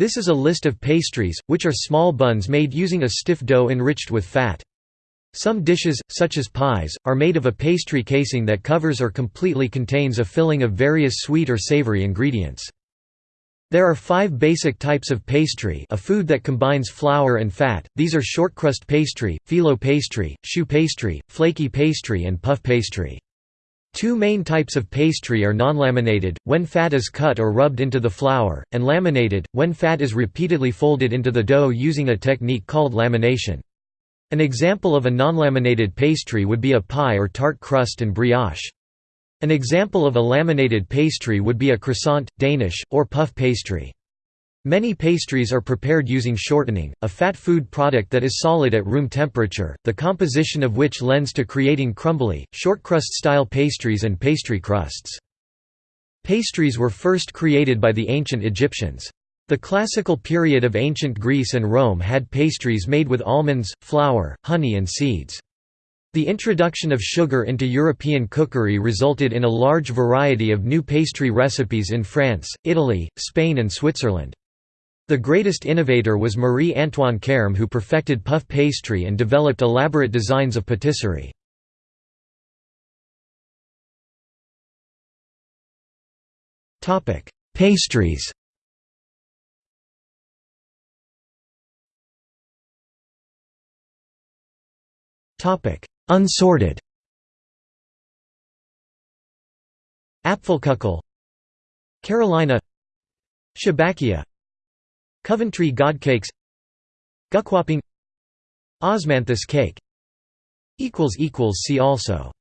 This is a list of pastries, which are small buns made using a stiff dough enriched with fat. Some dishes, such as pies, are made of a pastry casing that covers or completely contains a filling of various sweet or savory ingredients. There are five basic types of pastry a food that combines flour and fat, these are shortcrust pastry, phyllo pastry, choux pastry, flaky pastry and puff pastry. Two main types of pastry are non-laminated, when fat is cut or rubbed into the flour, and laminated, when fat is repeatedly folded into the dough using a technique called lamination. An example of a non-laminated pastry would be a pie or tart crust and brioche. An example of a laminated pastry would be a croissant, Danish, or puff pastry. Many pastries are prepared using shortening, a fat food product that is solid at room temperature, the composition of which lends to creating crumbly, shortcrust-style pastries and pastry crusts. Pastries were first created by the ancient Egyptians. The classical period of ancient Greece and Rome had pastries made with almonds, flour, honey and seeds. The introduction of sugar into European cookery resulted in a large variety of new pastry recipes in France, Italy, Spain and Switzerland. The greatest innovator was Marie-Antoine Carême who perfected puff pastry and developed elaborate designs of patisserie. Pastries. Unsorted. Apfelkuchle Carolina. Chebakia Coventry Godcakes Gukwapping Osmanthus cake. See also